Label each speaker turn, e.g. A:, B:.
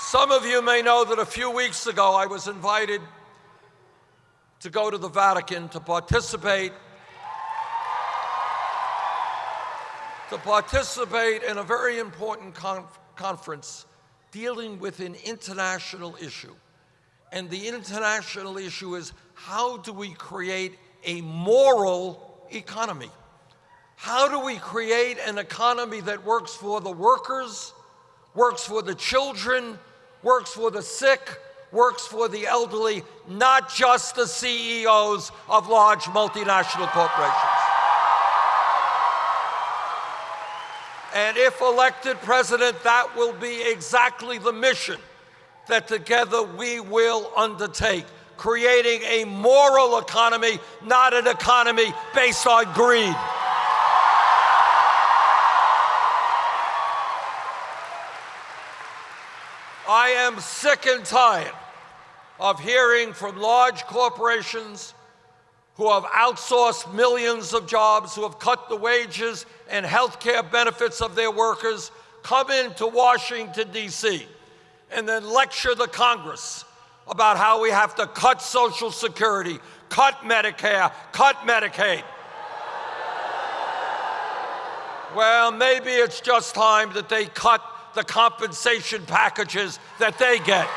A: Some of you may know that a few weeks ago I was invited to go to the Vatican to participate to participate in a very important conf conference dealing with an international issue. And the international issue is how do we create a moral economy? How do we create an economy that works for the workers, works for the children, works for the sick, works for the elderly, not just the CEOs of large multinational corporations? And if elected president, that will be exactly the mission that together we will undertake, creating a moral economy, not an economy based on greed. I am sick and tired of hearing from large corporations who have outsourced millions of jobs, who have cut the wages and health care benefits of their workers, come into Washington, D.C., and then lecture the Congress about how we have to cut Social Security, cut Medicare, cut Medicaid. Well, maybe it's just time that they cut the compensation packages that they get.